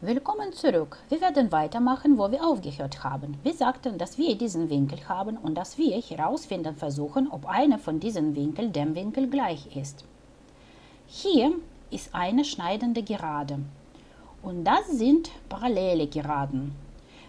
Willkommen zurück. Wir werden weitermachen, wo wir aufgehört haben. Wir sagten, dass wir diesen Winkel haben und dass wir herausfinden versuchen, ob einer von diesen Winkeln dem Winkel gleich ist. Hier ist eine schneidende Gerade und das sind parallele Geraden.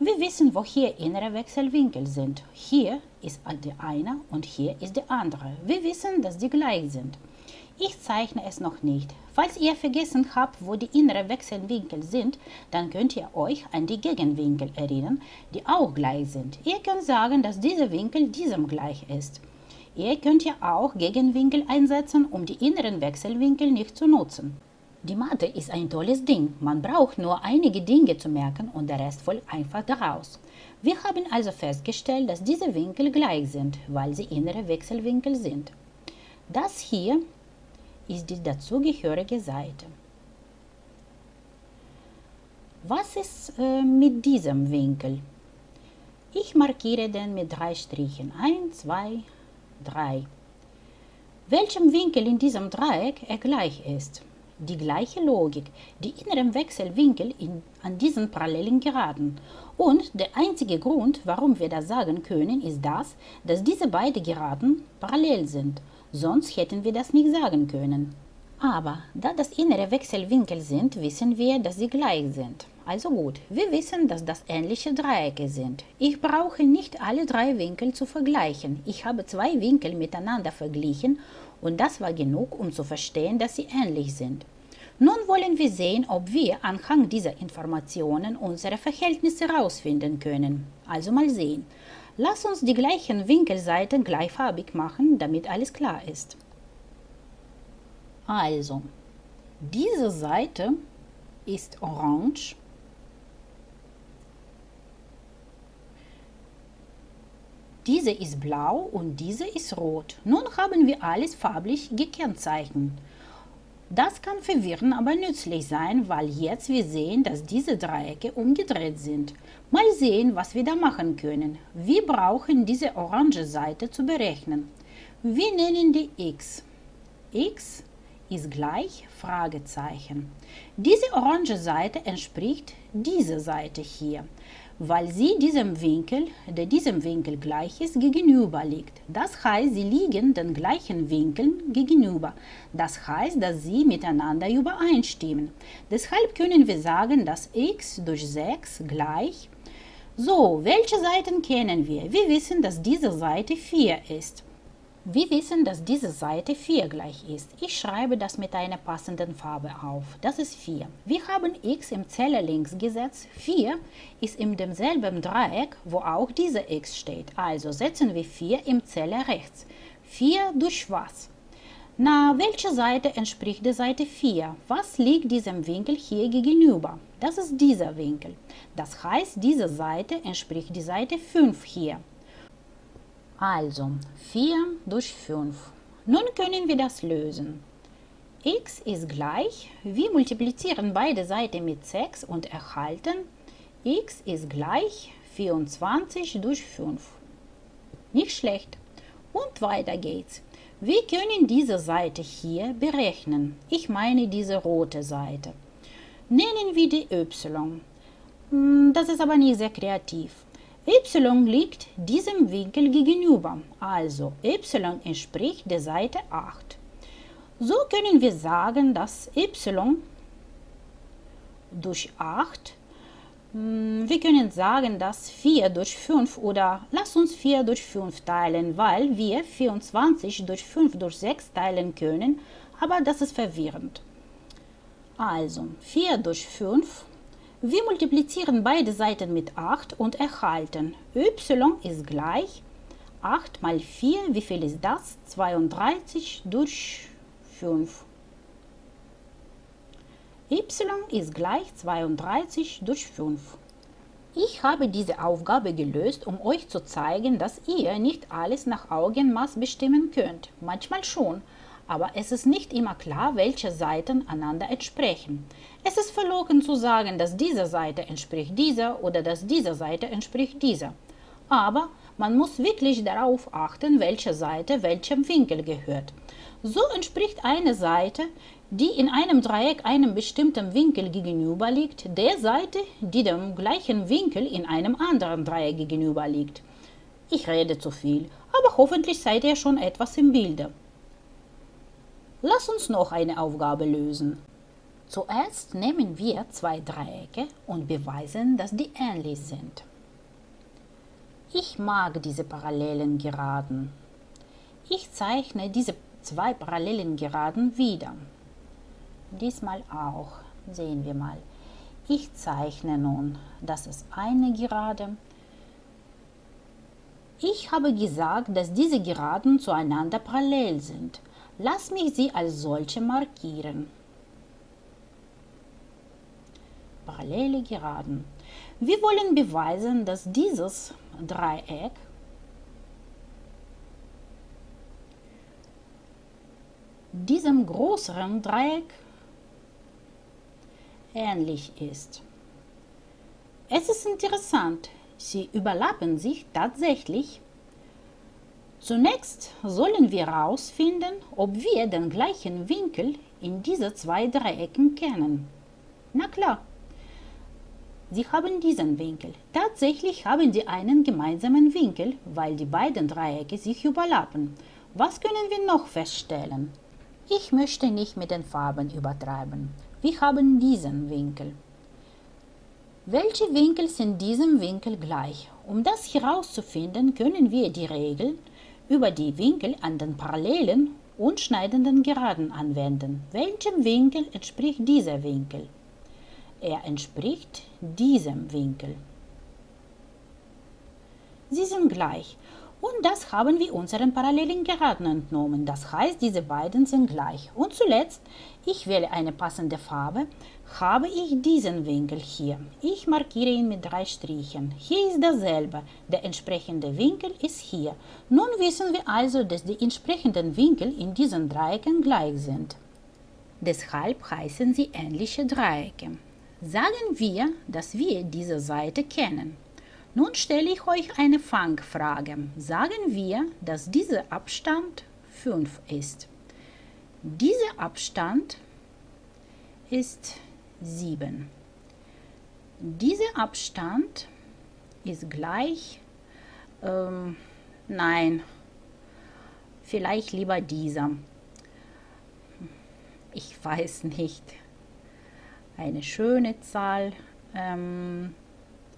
Wir wissen, wo hier innere Wechselwinkel sind. Hier ist der eine und hier ist der andere. Wir wissen, dass die gleich sind. Ich zeichne es noch nicht. Falls ihr vergessen habt, wo die inneren Wechselwinkel sind, dann könnt ihr euch an die Gegenwinkel erinnern, die auch gleich sind. Ihr könnt sagen, dass dieser Winkel diesem gleich ist. Ihr könnt ja auch Gegenwinkel einsetzen, um die inneren Wechselwinkel nicht zu nutzen. Die Mathe ist ein tolles Ding. Man braucht nur einige Dinge zu merken und der Rest folgt einfach daraus. Wir haben also festgestellt, dass diese Winkel gleich sind, weil sie innere Wechselwinkel sind. Das hier ist die dazugehörige Seite. Was ist äh, mit diesem Winkel? Ich markiere den mit drei Strichen. 1, 2, 3. Welchem Winkel in diesem Dreieck er gleich ist? Die gleiche Logik, die inneren Wechselwinkel in, an diesen parallelen Geraden. Und der einzige Grund, warum wir das sagen können, ist das, dass diese beiden Geraden parallel sind sonst hätten wir das nicht sagen können. Aber da das innere Wechselwinkel sind, wissen wir, dass sie gleich sind. Also gut, wir wissen, dass das ähnliche Dreiecke sind. Ich brauche nicht alle drei Winkel zu vergleichen. Ich habe zwei Winkel miteinander verglichen und das war genug, um zu verstehen, dass sie ähnlich sind. Nun wollen wir sehen, ob wir anhand dieser Informationen unsere Verhältnisse herausfinden können. Also mal sehen. Lass uns die gleichen Winkelseiten gleichfarbig machen, damit alles klar ist. Also, diese Seite ist orange. Diese ist blau und diese ist rot. Nun haben wir alles farblich gekennzeichnet. Das kann verwirren, aber nützlich sein, weil jetzt wir sehen, dass diese Dreiecke umgedreht sind. Mal sehen, was wir da machen können. Wir brauchen diese orange Seite zu berechnen. Wir nennen die x. x ist gleich Fragezeichen. Diese orange Seite entspricht dieser Seite hier weil sie diesem Winkel, der diesem Winkel gleich ist, gegenüber liegt. Das heißt, sie liegen den gleichen Winkeln gegenüber. Das heißt, dass sie miteinander übereinstimmen. Deshalb können wir sagen, dass x durch 6 gleich so, welche Seiten kennen wir? Wir wissen, dass diese Seite 4 ist. Wir wissen, dass diese Seite 4 gleich ist. Ich schreibe das mit einer passenden Farbe auf. Das ist 4. Wir haben x im Zeller links gesetzt. 4 ist in demselben Dreieck, wo auch diese x steht. Also setzen wir 4 im Zeller rechts. 4 durch was? Na, welche Seite entspricht der Seite 4? Was liegt diesem Winkel hier gegenüber? Das ist dieser Winkel. Das heißt, diese Seite entspricht die Seite 5 hier. Also 4 durch 5. Nun können wir das lösen. x ist gleich, wir multiplizieren beide Seiten mit 6 und erhalten x ist gleich 24 durch 5. Nicht schlecht. Und weiter geht's. Wir können diese Seite hier berechnen. Ich meine diese rote Seite. Nennen wir die y. Hm, das ist aber nicht sehr kreativ y liegt diesem Winkel gegenüber, also y entspricht der Seite 8. So können wir sagen, dass y durch 8, hm, wir können sagen, dass 4 durch 5 oder lass uns 4 durch 5 teilen, weil wir 24 durch 5 durch 6 teilen können, aber das ist verwirrend. Also 4 durch 5 wir multiplizieren beide Seiten mit 8 und erhalten y ist gleich 8 mal 4, wie viel ist das? 32 durch 5. y ist gleich 32 durch 5. Ich habe diese Aufgabe gelöst, um euch zu zeigen, dass ihr nicht alles nach Augenmaß bestimmen könnt. Manchmal schon, aber es ist nicht immer klar, welche Seiten einander entsprechen. Es ist verlogen zu sagen, dass diese Seite entspricht dieser oder dass diese Seite entspricht dieser. Aber man muss wirklich darauf achten, welche Seite welchem Winkel gehört. So entspricht eine Seite, die in einem Dreieck einem bestimmten Winkel gegenüber liegt, der Seite, die dem gleichen Winkel in einem anderen Dreieck gegenüber liegt. Ich rede zu viel, aber hoffentlich seid ihr schon etwas im Bilde. Lass uns noch eine Aufgabe lösen. Zuerst nehmen wir zwei Dreiecke und beweisen, dass die ähnlich sind. Ich mag diese parallelen Geraden. Ich zeichne diese zwei parallelen Geraden wieder. Diesmal auch. Sehen wir mal. Ich zeichne nun, das ist eine Gerade. Ich habe gesagt, dass diese Geraden zueinander parallel sind. Lass mich sie als solche markieren. Parallele Geraden. Wir wollen beweisen, dass dieses Dreieck diesem größeren Dreieck ähnlich ist. Es ist interessant, sie überlappen sich tatsächlich. Zunächst sollen wir herausfinden, ob wir den gleichen Winkel in diese zwei Dreiecken kennen. Na klar, Sie haben diesen Winkel. Tatsächlich haben sie einen gemeinsamen Winkel, weil die beiden Dreiecke sich überlappen. Was können wir noch feststellen? Ich möchte nicht mit den Farben übertreiben. Wir haben diesen Winkel. Welche Winkel sind diesem Winkel gleich? Um das herauszufinden, können wir die Regel über die Winkel an den parallelen und schneidenden Geraden anwenden. Welchem Winkel entspricht dieser Winkel? Er entspricht diesem Winkel. Sie sind gleich und das haben wir unseren parallelen Geraden entnommen. Das heißt, diese beiden sind gleich. Und zuletzt, ich wähle eine passende Farbe, habe ich diesen Winkel hier. Ich markiere ihn mit drei Strichen. Hier ist dasselbe. Der entsprechende Winkel ist hier. Nun wissen wir also, dass die entsprechenden Winkel in diesen Dreiecken gleich sind. Deshalb heißen sie ähnliche Dreiecke. Sagen wir, dass wir diese Seite kennen. Nun stelle ich euch eine Fangfrage. Sagen wir, dass dieser Abstand 5 ist. Dieser Abstand ist 7. Dieser Abstand ist gleich, ähm, nein, vielleicht lieber dieser. Ich weiß nicht. Eine schöne Zahl. Ähm,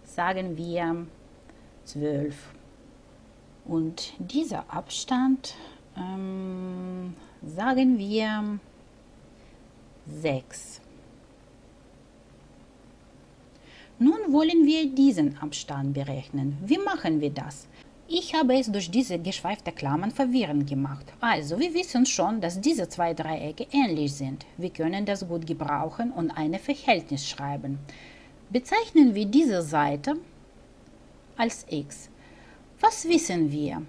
sagen wir 12. Und dieser Abstand, ähm, sagen wir 6. Nun wollen wir diesen Abstand berechnen. Wie machen wir das? Ich habe es durch diese geschweifte Klammern verwirrend gemacht. Also, wir wissen schon, dass diese zwei Dreiecke ähnlich sind. Wir können das gut gebrauchen und ein Verhältnis schreiben. Bezeichnen wir diese Seite als x. Was wissen wir?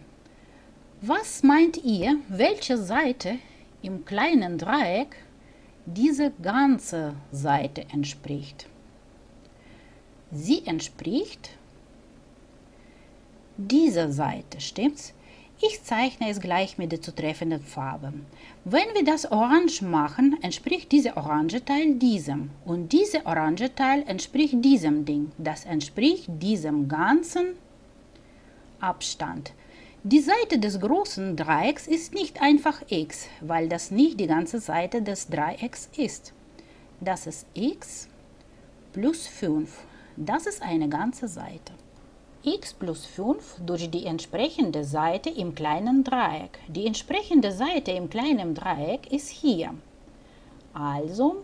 Was meint ihr, welche Seite im kleinen Dreieck diese ganze Seite entspricht? Sie entspricht dieser Seite, stimmt's? Ich zeichne es gleich mit der zutreffenden Farbe. Wenn wir das orange machen, entspricht dieser orange Teil diesem und dieser orange Teil entspricht diesem Ding. Das entspricht diesem ganzen Abstand. Die Seite des großen Dreiecks ist nicht einfach x, weil das nicht die ganze Seite des Dreiecks ist. Das ist x plus 5. Das ist eine ganze Seite x plus 5 durch die entsprechende Seite im kleinen Dreieck. Die entsprechende Seite im kleinen Dreieck ist hier. Also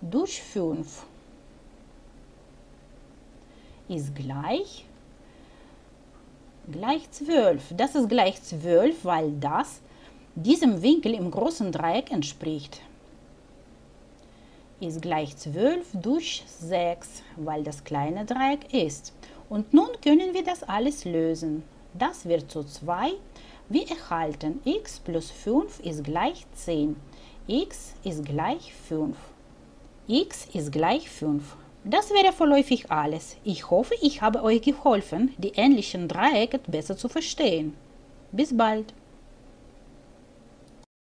durch 5 ist gleich gleich 12. Das ist gleich 12, weil das diesem Winkel im großen Dreieck entspricht. Ist gleich 12 durch 6, weil das kleine Dreieck ist. Und nun können wir das alles lösen. Das wird zu 2. Wir erhalten x plus 5 ist gleich 10. x ist gleich 5. x ist gleich 5. Das wäre vorläufig alles. Ich hoffe, ich habe euch geholfen, die ähnlichen Dreiecke besser zu verstehen. Bis bald!